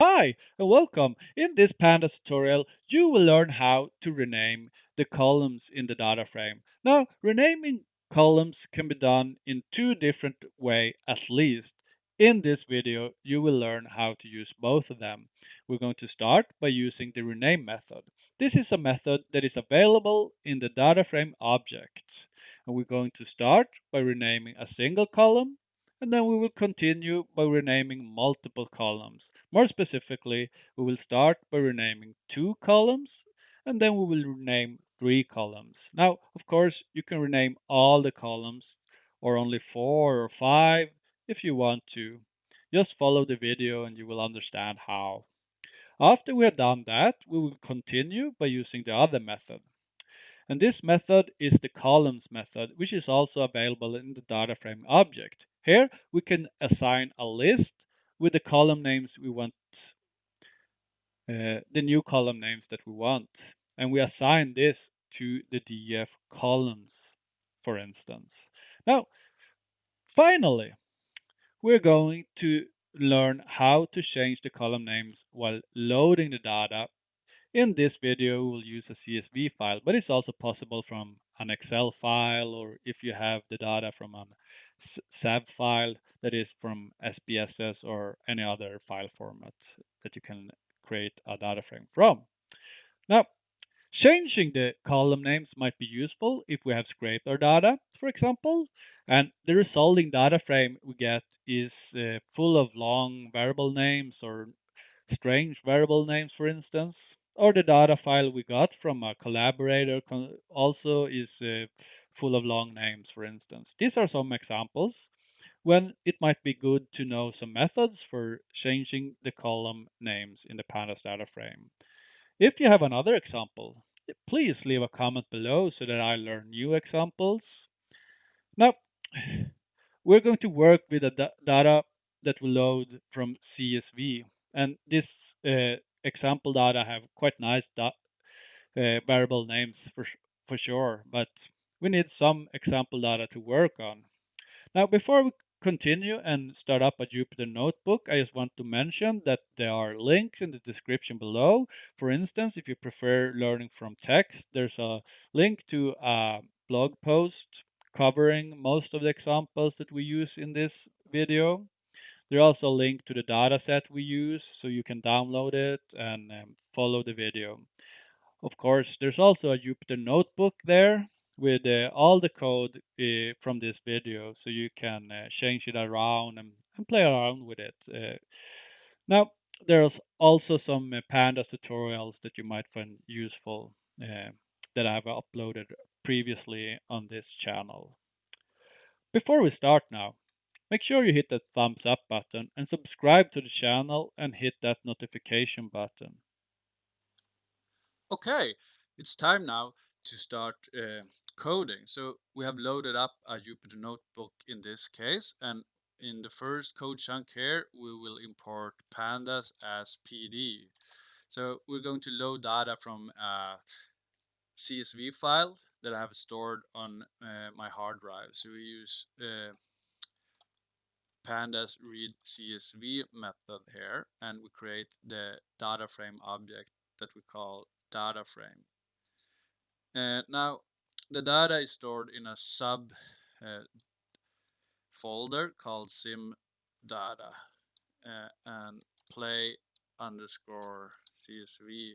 Hi and welcome. In this Pandas tutorial, you will learn how to rename the columns in the data frame. Now, renaming columns can be done in two different ways at least. In this video, you will learn how to use both of them. We're going to start by using the rename method. This is a method that is available in the data frame object. And we're going to start by renaming a single column and then we will continue by renaming multiple columns. More specifically, we will start by renaming two columns, and then we will rename three columns. Now, of course, you can rename all the columns, or only four or five, if you want to. Just follow the video and you will understand how. After we have done that, we will continue by using the other method. And this method is the columns method, which is also available in the data frame object. Here we can assign a list with the column names we want, uh, the new column names that we want. And we assign this to the DF columns, for instance. Now, finally, we're going to learn how to change the column names while loading the data in this video, we'll use a CSV file, but it's also possible from an Excel file or if you have the data from an SAV file that is from SPSS or any other file format that you can create a data frame from. Now, changing the column names might be useful if we have scraped our data, for example, and the resulting data frame we get is uh, full of long variable names or strange variable names, for instance or the data file we got from a collaborator also is uh, full of long names, for instance. These are some examples when it might be good to know some methods for changing the column names in the pandas data frame. If you have another example, please leave a comment below so that I learn new examples. Now, we're going to work with the data that will load from CSV. And this uh, example data have quite nice uh, variable names for, for sure, but we need some example data to work on. Now, before we continue and start up a Jupyter Notebook, I just want to mention that there are links in the description below. For instance, if you prefer learning from text, there's a link to a blog post covering most of the examples that we use in this video. There's also a link to the dataset we use, so you can download it and um, follow the video. Of course, there's also a Jupyter Notebook there with uh, all the code uh, from this video, so you can uh, change it around and, and, play around with it. Now, there's also some pandas tutorials that you might find useful that I have uploaded previously on this channel. Before we start now, Make sure you hit that thumbs up button and subscribe to the channel and hit that notification button. Okay, it's time now to start uh, coding. So we have loaded up a Jupyter Notebook in this case and in the first code chunk here we will import pandas as PD. So we're going to load data from a CSV file that I have stored on uh, my hard drive. So we use uh, pandas read CSV method here and we create the data frame object that we call data frame. Uh, now the data is stored in a sub uh, folder called sim data uh, and play underscore csv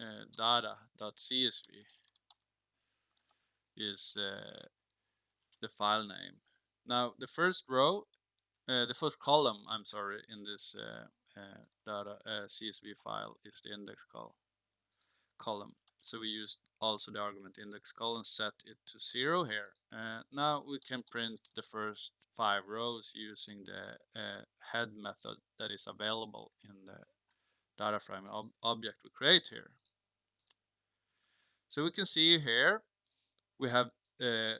uh, data.csv is uh, the file name. Now the first row uh, the first column, I'm sorry, in this uh, uh, data CSV file is the index col column. So we used also the argument index column, set it to zero here. now we can print the first five rows using the head method that is available in the data frame ob object we create here. So we can see here we have uh,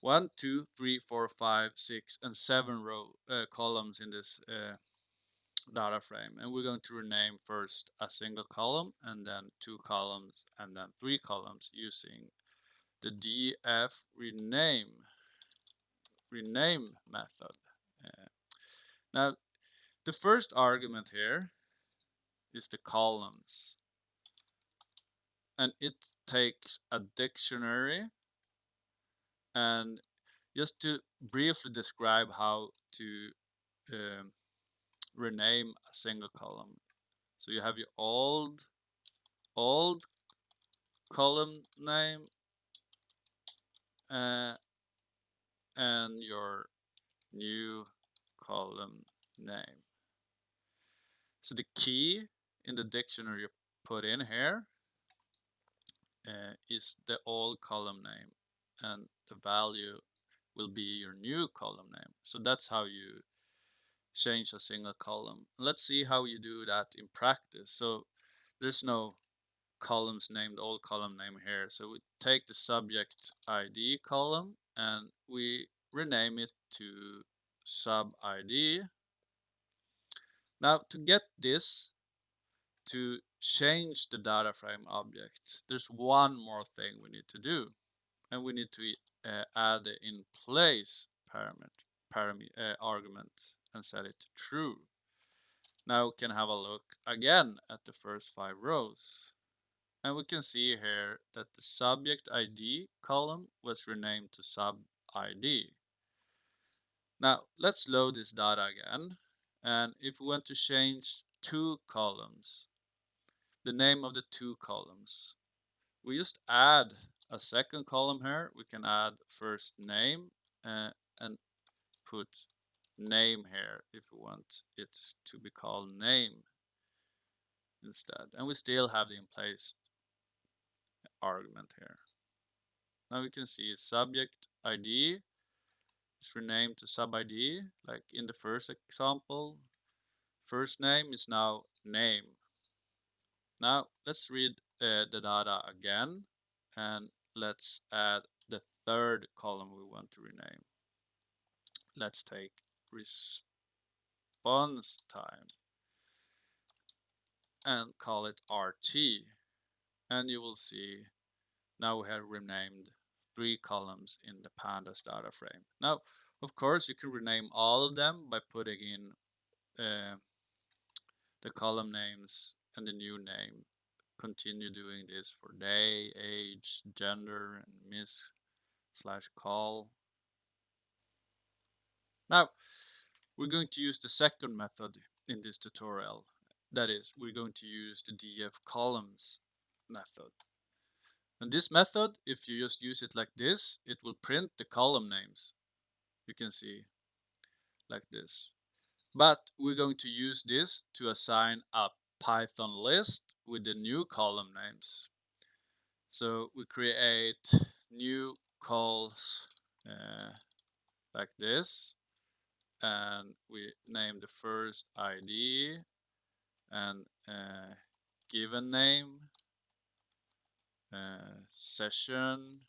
one, two, three, four, five, six, and seven row uh, columns in this uh, data frame. And we're going to rename first a single column and then two columns and then three columns using the df rename rename method. Uh, now, the first argument here is the columns. And it takes a dictionary and just to briefly describe how to um, rename a single column. So you have your old old column name uh, and your new column name. So the key in the dictionary you put in here uh, is the old column name and the value will be your new column name. So that's how you change a single column. Let's see how you do that in practice. So there's no columns named old column name here. So we take the subject ID column and we rename it to sub ID. Now to get this to change the data frame object, there's one more thing we need to do. And we need to uh, add the in place parameter, parameter uh, argument and set it to true. Now we can have a look again at the first five rows. And we can see here that the subject ID column was renamed to sub ID. Now let's load this data again. And if we want to change two columns, the name of the two columns, we just add a second column here. We can add first name uh, and put name here if we want it to be called name instead. And we still have the in place argument here. Now we can see subject ID is renamed to sub ID, like in the first example. First name is now name. Now let's read uh, the data again and let's add the third column we want to rename. Let's take response time and call it RT. And you will see now we have renamed three columns in the pandas data frame. Now, of course, you can rename all of them by putting in uh, the column names and the new name. Continue doing this for day, age, gender, and miss slash call. Now, we're going to use the second method in this tutorial. That is, we're going to use the df columns method. And this method, if you just use it like this, it will print the column names. You can see like this. But we're going to use this to assign a Python list with the new column names. So we create new calls uh, like this and we name the first ID and uh, given name uh, session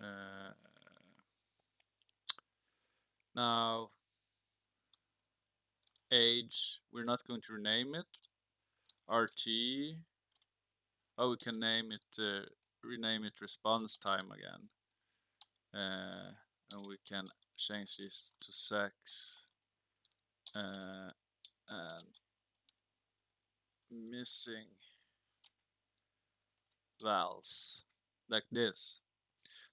uh, now age we're not going to rename it RT oh we can name it uh, rename it response time again uh, and we can change this to sex uh, and missing vals like this.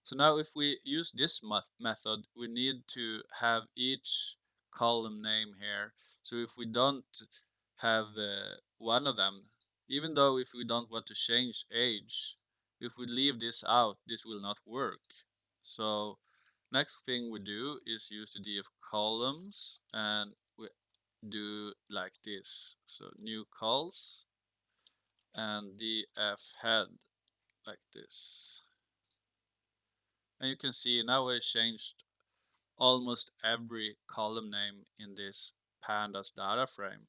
So now if we use this method, we need to have each column name here. So if we don't have uh, one of them, even though if we don't want to change age, if we leave this out, this will not work. So next thing we do is use the df columns and we do like this. So new calls and df head like this. And you can see now I changed almost every column name in this pandas data frame.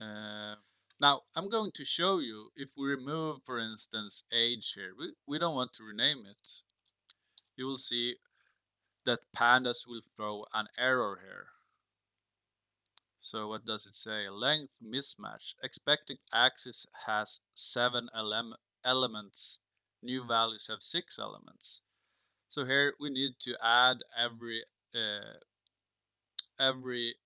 Uh, now I'm going to show you if we remove for instance age here, we, we don't want to rename it. You will see that pandas will throw an error here. So what does it say? Length mismatch. Expected axis has seven ele elements. New values have six elements. So here we need to add every uh, every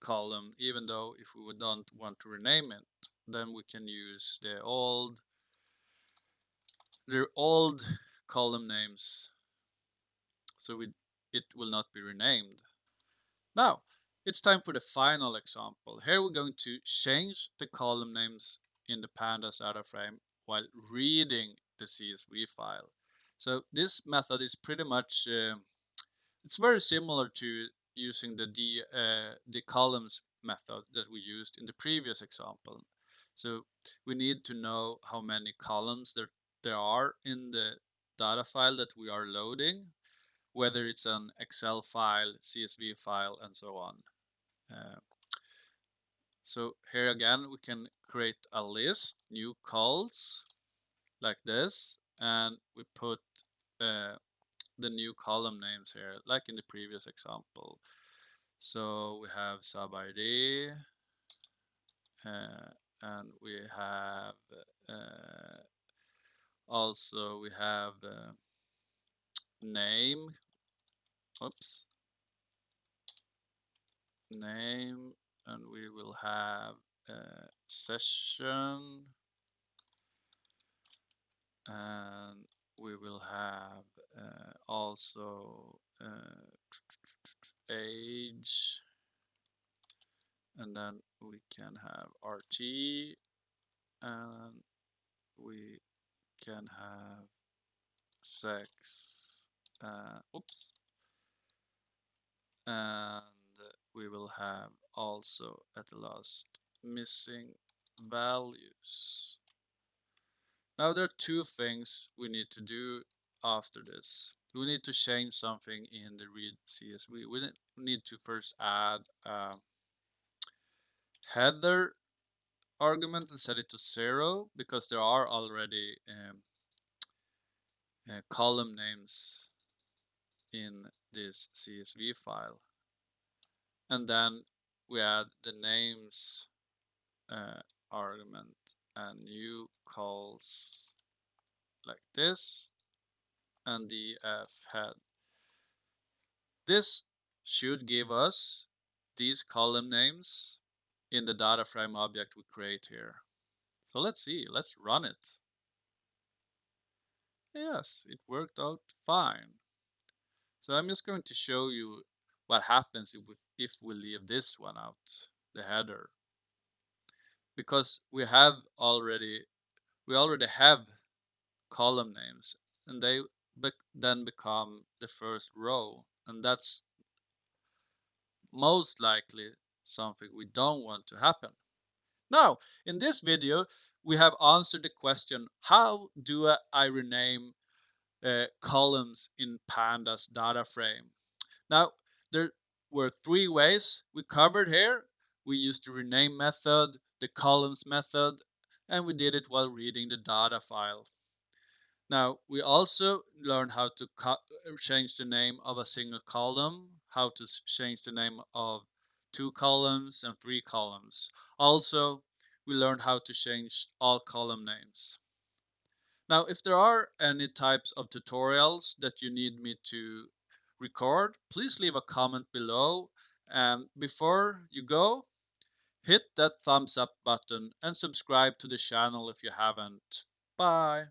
column, even though if we don't want to rename it, then we can use the old the old column names so we, it will not be renamed. Now, it's time for the final example. Here we're going to change the column names in the pandas data frame while reading the CSV file. So this method is pretty much, uh, it's very similar to using the, uh, the columns method that we used in the previous example. So we need to know how many columns there, there are in the data file that we are loading, whether it's an Excel file, CSV file, and so on. Uh, so here again, we can create a list, new calls, like this, and we put uh, the new column names here, like in the previous example. So we have sub ID, uh, and we have uh, also we have uh, name. Oops. Name and we will have a session. And we will have uh, also uh, age. And then we can have RT and we can have sex uh, oops. And we will have also at the last missing values. Now there are two things we need to do after this. We need to change something in the read CSV we need to first add a header argument and set it to zero because there are already um, uh, column names in this CSV file. And then we add the names uh, argument and new calls like this and df head. This should give us these column names in the data frame object we create here. So let's see, let's run it. Yes, it worked out fine. So I'm just going to show you what happens if we, if we leave this one out, the header. Because we have already, we already have column names and they be then become the first row. And that's most likely something we don't want to happen. Now, in this video, we have answered the question, how do I rename uh, columns in pandas data frame? Now, there were three ways we covered here. We used the rename method, the columns method, and we did it while reading the data file. Now, we also learned how to change the name of a single column, how to change the name of two columns and three columns. Also, we learned how to change all column names. Now, if there are any types of tutorials that you need me to record, please leave a comment below. And before you go, hit that thumbs up button and subscribe to the channel if you haven't. Bye.